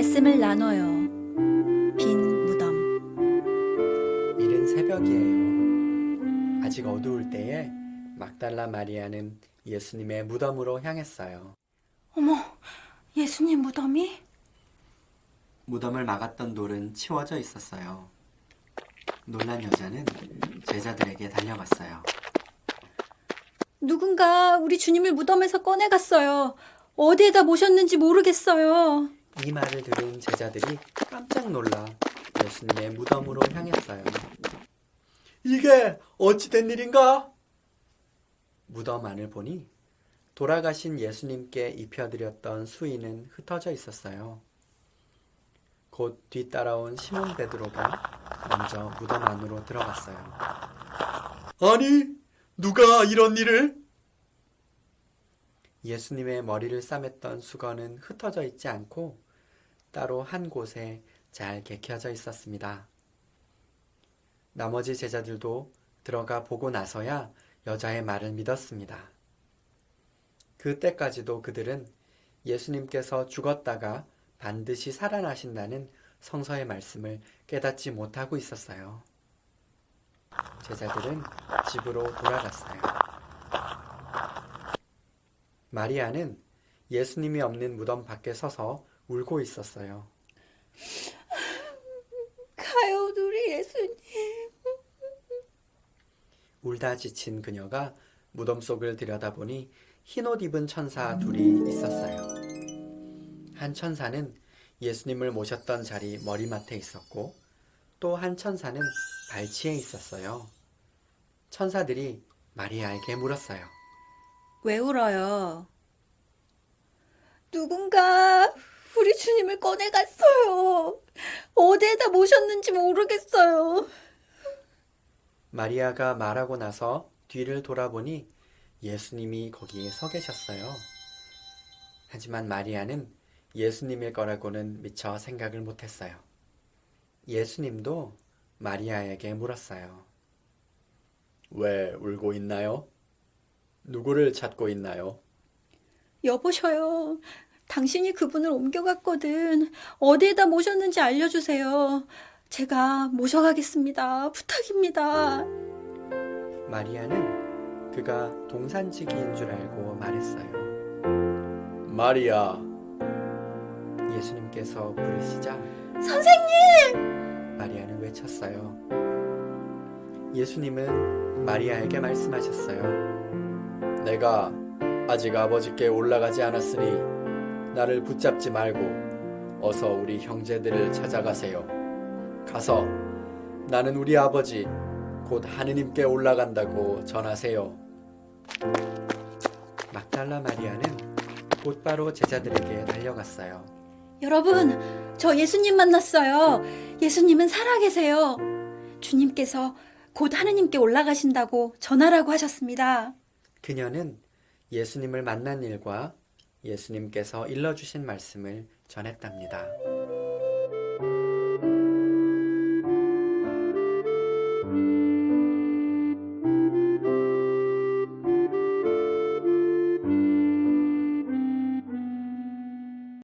말씀을 나눠요. 빈 무덤. 이른 새벽이에요. 아직 어두울 때에 막달라 마리아는 예수님의 무덤으로 향했어요. 어머, 예수님 무덤이? 무덤을 막았던 돌은 치워져 있었어요. 놀란 여자는 제자들에게 달려갔어요. 누군가 우리 주님을 무덤에서 꺼내갔어요. 어디에다 모셨는지 모르겠어요. 이 말을 들은 제자들이 깜짝 놀라 예수님의 무덤으로 향했어요. 이게 어찌된 일인가? 무덤 안을 보니 돌아가신 예수님께 입혀드렸던 수의는 흩어져 있었어요. 곧 뒤따라온 시몬 베드로가 먼저 무덤 안으로 들어갔어요. 아니, 누가 이런 일을? 예수님의 머리를 싸맸던 수건은 흩어져 있지 않고 따로 한 곳에 잘 개켜져 있었습니다. 나머지 제자들도 들어가 보고 나서야 여자의 말을 믿었습니다. 그때까지도 그들은 예수님께서 죽었다가 반드시 살아나신다는 성서의 말씀을 깨닫지 못하고 있었어요. 제자들은 집으로 돌아갔어요. 마리아는 예수님이 없는 무덤 밖에 서서 울고 있었어요. 가요, 우리 예수님. 울다 지친 그녀가 무덤 속을 들여다보니 흰옷 입은 천사 둘이 있었어요. 한 천사는 예수님을 모셨던 자리 머리맡에 있었고 또 한 천사는 발치에 있었어요. 천사들이 마리아에게 물었어요. 왜 울어요? 누군가 우리 주님을 꺼내갔어요. 어디에다 모셨는지 모르겠어요. 마리아가 말하고 나서 뒤를 돌아보니 예수님이 거기에 서 계셨어요. 하지만 마리아는 예수님일 거라고는 미처 생각을 못했어요. 예수님도 마리아에게 물었어요. 왜 울고 있나요? 누구를 찾고 있나요? 여보셔요. 당신이 그분을 옮겨갔거든. 어디에다 모셨는지 알려주세요. 제가 모셔가겠습니다. 부탁입니다. 마리아는 그가 동산지기인 줄 알고 말했어요. 마리아. 예수님께서 부르시자 선생님! 마리아는 외쳤어요. 예수님은 마리아에게 말씀하셨어요. 내가 아직 아버지께 올라가지 않았으니 나를 붙잡지 말고 어서 우리 형제들을 찾아가세요. 가서 나는 우리 아버지 곧 하느님께 올라간다고 전하세요. 막달라 마리아는 곧바로 제자들에게 달려갔어요. 여러분, 저 예수님 만났어요. 예수님은 살아계세요. 주님께서 곧 하느님께 올라가신다고 전하라고 하셨습니다. 그녀는 예수님을 만난 일과 예수님께서 일러주신 말씀을 전했답니다.